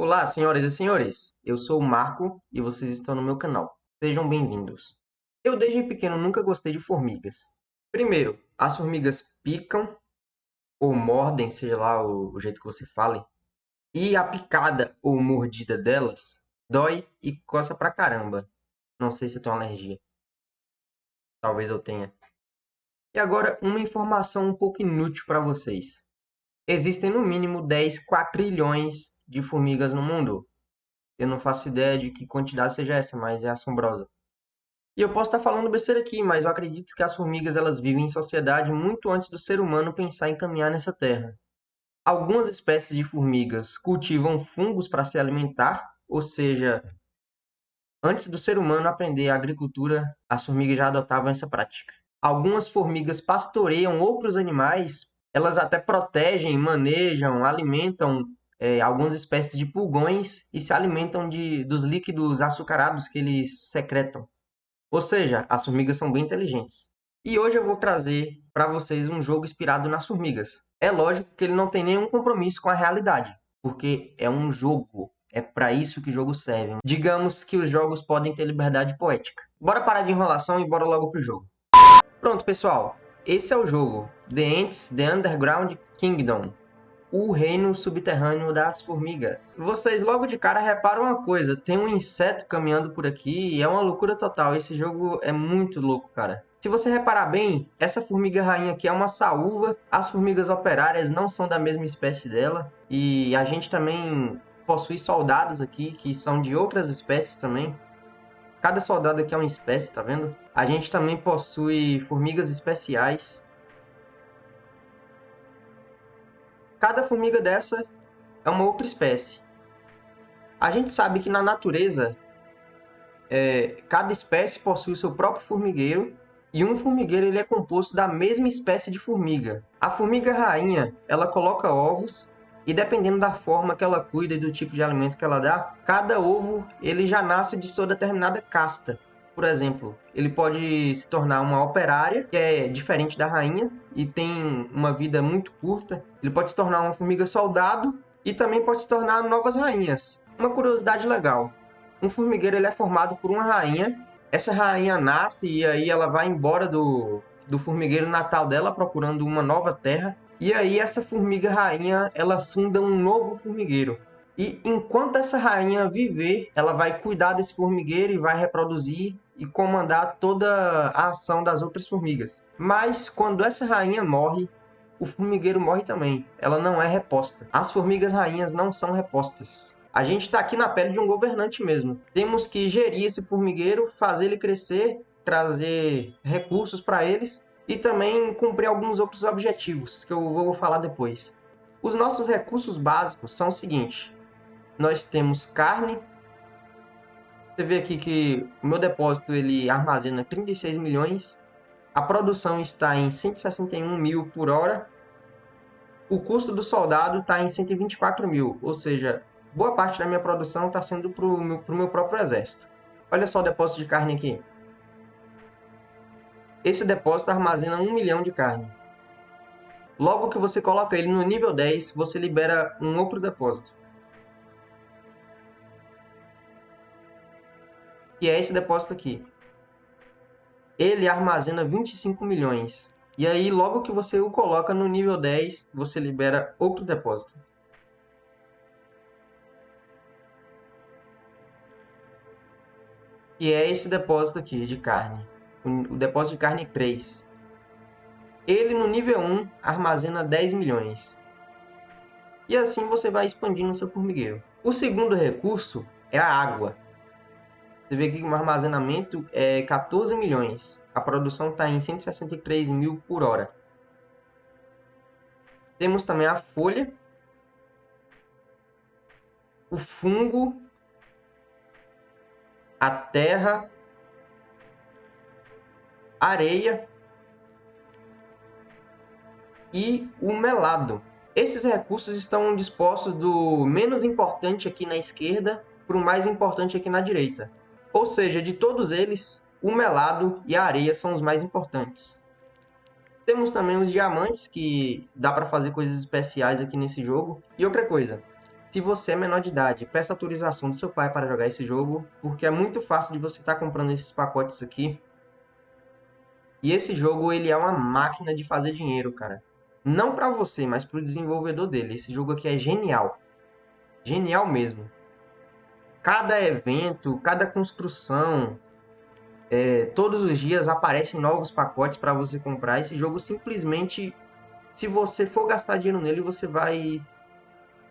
Olá, senhoras e senhores. Eu sou o Marco e vocês estão no meu canal. Sejam bem-vindos. Eu desde pequeno nunca gostei de formigas. Primeiro, as formigas picam ou mordem, seja lá o, jeito que você fale, e a picada ou mordida delas dói e coça pra caramba. Não sei se eu tenho alergia. Talvez eu tenha. E agora, uma informação um pouco inútil para vocês. Existem no mínimo 10 quatrilhões de formigas no mundo. Eu não faço ideia de que quantidade seja essa, mas é assombrosa. E eu posso estar falando besteira aqui, mas eu acredito que as formigas elas vivem em sociedade muito antes do ser humano pensar em caminhar nessa terra. Algumas espécies de formigas cultivam fungos para se alimentar, ou seja, antes do ser humano aprender a agricultura, as formigas já adotavam essa prática. Algumas formigas pastoreiam outros animais elas até protegem, manejam, alimentam é, algumas espécies de pulgões e se alimentam de, dos líquidos açucarados que eles secretam. Ou seja, as formigas são bem inteligentes. E hoje eu vou trazer para vocês um jogo inspirado nas formigas. É lógico que ele não tem nenhum compromisso com a realidade, porque é um jogo. É para isso que jogos servem. Digamos que os jogos podem ter liberdade poética. Bora parar de enrolação e bora logo pro jogo. Pronto, pessoal. Esse é o jogo, The Ants The Underground Kingdom, o reino subterrâneo das formigas. Vocês logo de cara reparam uma coisa, tem um inseto caminhando por aqui e é uma loucura total, esse jogo é muito louco, cara. Se você reparar bem, essa formiga rainha aqui é uma saúva, as formigas operárias não são da mesma espécie dela, e a gente também possui soldados aqui que são de outras espécies também. Cada soldado aqui é uma espécie, tá vendo? A gente também possui formigas especiais. Cada formiga dessa é uma outra espécie. A gente sabe que na natureza, é, cada espécie possui seu próprio formigueiro e um formigueiro ele é composto da mesma espécie de formiga. A formiga rainha, ela coloca ovos e dependendo da forma que ela cuida e do tipo de alimento que ela dá, cada ovo ele já nasce de sua determinada casta. Por exemplo, ele pode se tornar uma operária, que é diferente da rainha e tem uma vida muito curta. Ele pode se tornar uma formiga soldado e também pode se tornar novas rainhas. Uma curiosidade legal: um formigueiro ele é formado por uma rainha. Essa rainha nasce e aí ela vai embora do, do formigueiro natal dela procurando uma nova terra e aí essa formiga rainha, ela funda um novo formigueiro. E enquanto essa rainha viver, ela vai cuidar desse formigueiro e vai reproduzir e comandar toda a ação das outras formigas. Mas quando essa rainha morre, o formigueiro morre também. Ela não é reposta. As formigas rainhas não são repostas. A gente está aqui na pele de um governante mesmo. Temos que gerir esse formigueiro, fazer ele crescer, trazer recursos para eles e também cumprir alguns outros objetivos que eu vou falar depois. Os nossos recursos básicos são o seguinte: nós temos carne. Você vê aqui que o meu depósito ele armazena 36 milhões. A produção está em 161 mil por hora. O custo do soldado está em 124 mil, ou seja, boa parte da minha produção está sendo para o meu, meu próprio exército. Olha só o depósito de carne aqui. Esse depósito armazena 1 milhão de carne. Logo que você coloca ele no nível 10, você libera um outro depósito. E é esse depósito aqui. Ele armazena 25 milhões. E aí, logo que você o coloca no nível 10, você libera outro depósito. E é esse depósito aqui de carne o depósito de carne 3. Ele no nível 1 armazena 10 milhões. E assim você vai expandindo seu formigueiro. O segundo recurso é a água. Você vê que o armazenamento é 14 milhões. A produção está em 163 mil por hora. Temos também a folha, o fungo, a terra areia e o melado. Esses recursos estão dispostos do menos importante aqui na esquerda para o mais importante aqui na direita. Ou seja, de todos eles, o melado e a areia são os mais importantes. Temos também os diamantes, que dá para fazer coisas especiais aqui nesse jogo. E outra coisa, se você é menor de idade, peça autorização do seu pai para jogar esse jogo, porque é muito fácil de você estar tá comprando esses pacotes aqui. E esse jogo, ele é uma máquina de fazer dinheiro, cara. Não para você, mas para o desenvolvedor dele. Esse jogo aqui é genial. Genial mesmo. Cada evento, cada construção, é, todos os dias aparecem novos pacotes para você comprar. Esse jogo simplesmente, se você for gastar dinheiro nele, você vai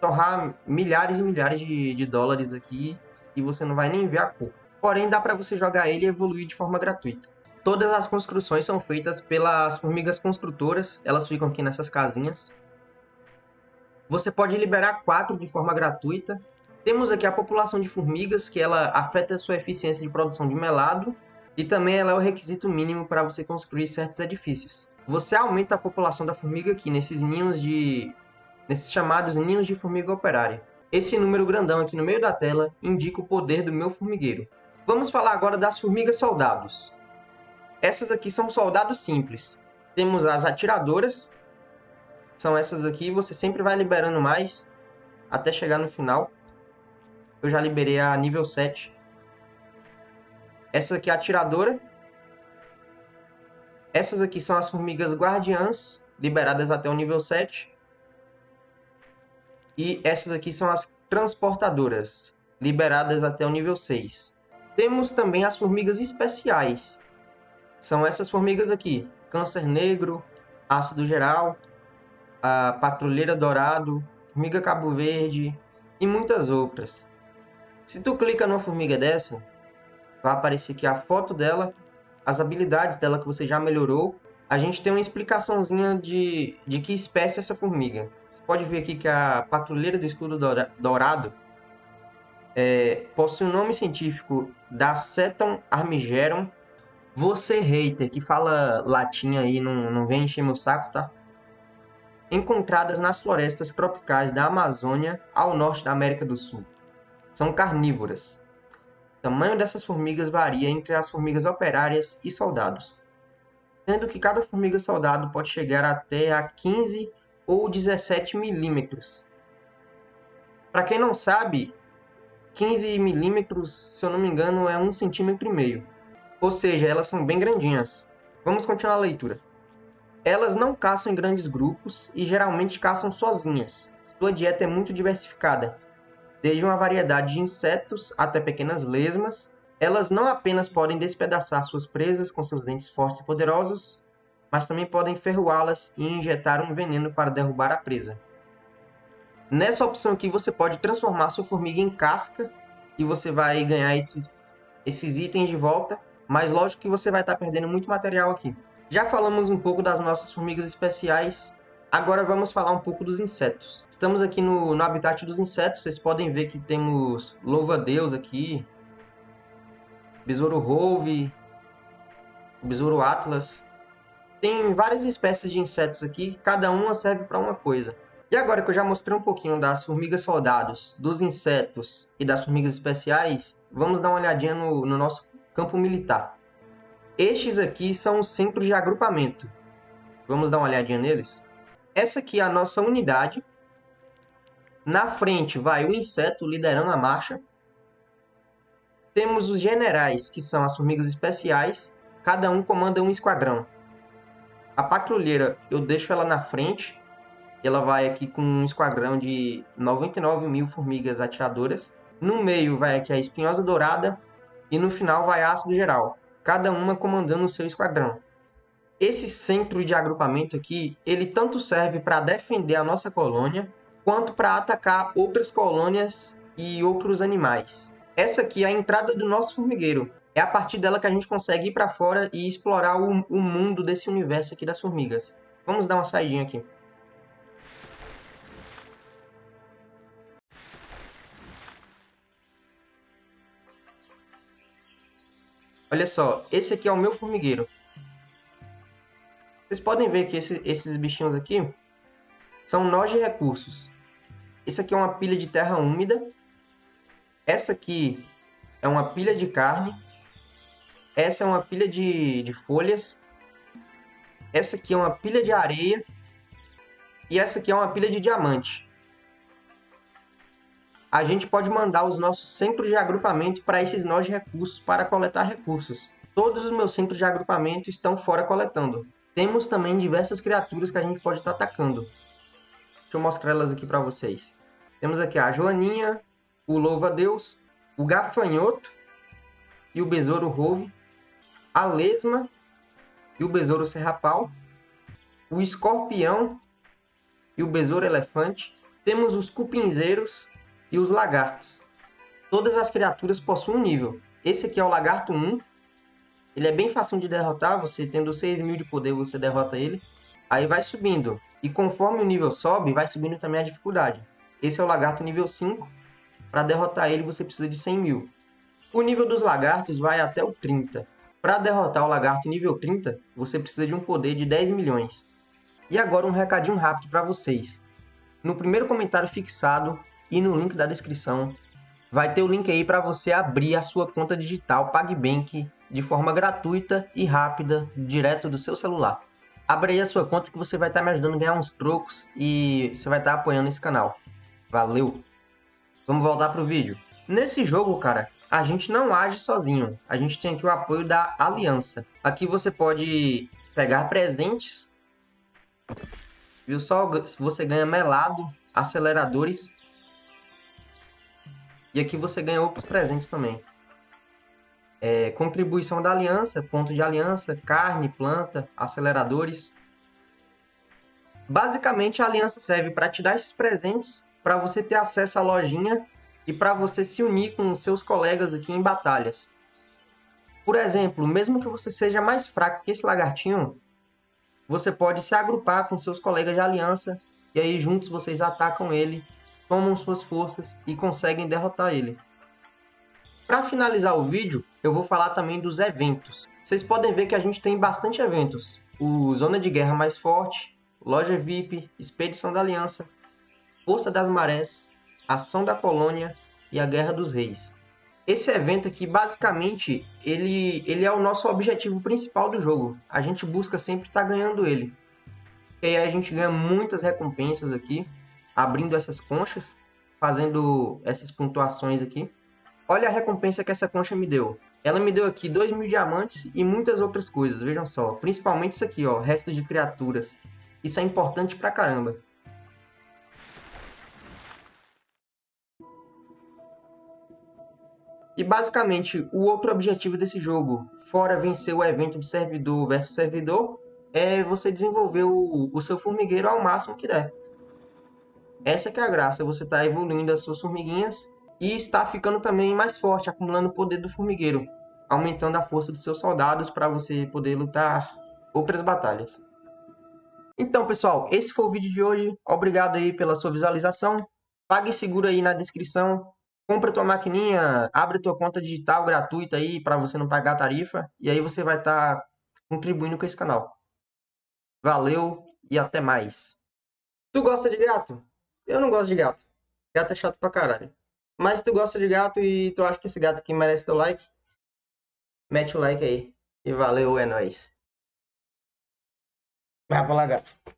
torrar milhares e milhares de, de dólares aqui e você não vai nem ver a cor. Porém, dá para você jogar ele e evoluir de forma gratuita. Todas as construções são feitas pelas formigas construtoras, elas ficam aqui nessas casinhas. Você pode liberar quatro de forma gratuita. Temos aqui a população de formigas, que ela afeta a sua eficiência de produção de melado, e também ela é o requisito mínimo para você construir certos edifícios. Você aumenta a população da formiga aqui nesses ninhos de nesses chamados ninhos de formiga operária. Esse número grandão aqui no meio da tela indica o poder do meu formigueiro. Vamos falar agora das formigas soldados. Essas aqui são soldados simples. Temos as atiradoras. São essas aqui. Você sempre vai liberando mais até chegar no final. Eu já liberei a nível 7. Essa aqui é a atiradora. Essas aqui são as formigas guardiãs, liberadas até o nível 7. E essas aqui são as transportadoras, liberadas até o nível 6. Temos também as formigas especiais. São essas formigas aqui. Câncer negro, ácido geral, a patrulheira dourado, formiga cabo verde e muitas outras. Se tu clica numa formiga dessa, vai aparecer aqui a foto dela, as habilidades dela que você já melhorou. A gente tem uma explicaçãozinha de, de que espécie é essa formiga pode ver aqui que a patrulheira do escudo dourado é, possui o nome científico da Ceton armigerum. Você, hater, que fala latim aí, não, não vem encher meu saco, tá? Encontradas nas florestas tropicais da Amazônia ao norte da América do Sul. São carnívoras. O tamanho dessas formigas varia entre as formigas operárias e soldados, sendo que cada formiga soldado pode chegar até a 15 ou 17 milímetros. Para quem não sabe, 15 milímetros, se eu não me engano, é um centímetro e meio. Ou seja, elas são bem grandinhas. Vamos continuar a leitura. Elas não caçam em grandes grupos e geralmente caçam sozinhas. Sua dieta é muito diversificada, desde uma variedade de insetos até pequenas lesmas. Elas não apenas podem despedaçar suas presas com seus dentes fortes e poderosos, mas também podem ferroá-las e injetar um veneno para derrubar a presa. Nessa opção aqui você pode transformar sua formiga em casca e você vai ganhar esses, esses itens de volta, mas lógico que você vai estar perdendo muito material aqui. Já falamos um pouco das nossas formigas especiais, agora vamos falar um pouco dos insetos. Estamos aqui no, no habitat dos insetos, vocês podem ver que temos louva-deus aqui, besouro rove, besouro atlas, tem várias espécies de insetos aqui, cada uma serve para uma coisa. E agora que eu já mostrei um pouquinho das formigas soldados, dos insetos e das formigas especiais, vamos dar uma olhadinha no, no nosso campo militar. Estes aqui são os centros de agrupamento. Vamos dar uma olhadinha neles? Essa aqui é a nossa unidade. Na frente vai o inseto liderando a marcha. Temos os generais, que são as formigas especiais. Cada um comanda um esquadrão. A patrulheira, eu deixo ela na frente. Ela vai aqui com um esquadrão de 99 mil formigas atiradoras. No meio vai aqui a espinhosa dourada. E no final vai a ácido geral. Cada uma comandando o seu esquadrão. Esse centro de agrupamento aqui, ele tanto serve para defender a nossa colônia, quanto para atacar outras colônias e outros animais. Essa aqui é a entrada do nosso formigueiro é a partir dela que a gente consegue ir para fora e explorar o, o mundo desse universo aqui das formigas. Vamos dar uma saidinha aqui. Olha só, esse aqui é o meu formigueiro. Vocês podem ver que esse, esses bichinhos aqui são nós de recursos. Esse aqui é uma pilha de terra úmida. Essa aqui é uma pilha de carne. Essa é uma pilha de, de folhas. Essa aqui é uma pilha de areia. E essa aqui é uma pilha de diamante. a gente pode mandar os nossos centros de agrupamento para esses nós de recursos para coletar recursos. Todos os meus centros de agrupamento estão fora coletando. Temos também diversas criaturas que a gente pode estar tá atacando. Deixa eu mostrar elas aqui para vocês. Temos aqui a Joaninha, o Louva-Deus, o Gafanhoto e o Besouro Rove, a Lesma e o Besouro Serrapau, o Escorpião e o Besouro Elefante. Temos os Cupinzeiros e os Lagartos. Todas as criaturas possuem um nível. Esse aqui é o Lagarto 1. Ele é bem fácil de derrotar, você tendo 6 mil de poder, você derrota ele. Aí vai subindo. E conforme o nível sobe, vai subindo também a dificuldade. Esse é o Lagarto nível 5. Para derrotar ele, você precisa de 100 mil. O nível dos lagartos vai até o 30. Para derrotar o lagarto nível 30, você precisa de um poder de 10 milhões. E agora um recadinho rápido para vocês. No primeiro comentário fixado e no link da descrição, vai ter o link aí para você abrir a sua conta digital PagBank de forma gratuita e rápida, direto do seu celular. Abre aí a sua conta que você vai estar tá me ajudando a ganhar uns trocos e você vai estar tá apoiando esse canal. Valeu! Vamos voltar pro vídeo. Nesse jogo, cara, a gente não age sozinho. A gente tem aqui o apoio da aliança. Aqui você pode pegar presentes. Viu só? Você ganha melado, aceleradores. E aqui você ganha outros presentes também. É, contribuição da aliança, ponto de aliança, carne, planta, aceleradores. Basicamente, a aliança serve para te dar esses presentes para você ter acesso à lojinha e para você se unir com os seus colegas aqui em batalhas. Por exemplo, mesmo que você seja mais fraco que esse lagartinho, você pode se agrupar com seus colegas de aliança e aí juntos vocês atacam ele, tomam suas forças e conseguem derrotar ele. Para finalizar o vídeo, eu vou falar também dos eventos. Vocês podem ver que a gente tem bastante eventos. O Zona de Guerra Mais Forte, Loja VIP, Expedição da Aliança, Força das Marés, Ação da Colônia e a Guerra dos Reis. Esse evento aqui, basicamente, ele, ele é o nosso objetivo principal do jogo. A gente busca sempre estar tá ganhando ele. E aí a gente ganha muitas recompensas aqui, abrindo essas conchas, fazendo essas pontuações aqui. Olha a recompensa que essa concha me deu. Ela me deu aqui 2 mil diamantes e muitas outras coisas, vejam só. Principalmente isso aqui, ó, restos de criaturas. Isso é importante pra caramba. E basicamente, o outro objetivo desse jogo, fora vencer o evento de servidor versus servidor, é você desenvolver o, o seu formigueiro ao máximo que der. Essa que é a graça, você está evoluindo as suas formiguinhas e está ficando também mais forte, acumulando o poder do formigueiro, aumentando a força dos seus soldados para você poder lutar outras batalhas. Então, pessoal, esse foi o vídeo de hoje. Obrigado aí pela sua visualização. Pague seguro aí na descrição compra tua maquininha, abre tua conta digital gratuita aí para você não pagar tarifa e aí você vai estar tá contribuindo com esse canal. Valeu e até mais. Tu gosta de gato? Eu não gosto de gato. Gato é chato pra caralho. Mas tu gosta de gato e tu acha que esse gato aqui merece teu like, mete o like aí. E valeu, é nóis. Vai pra lá, gato.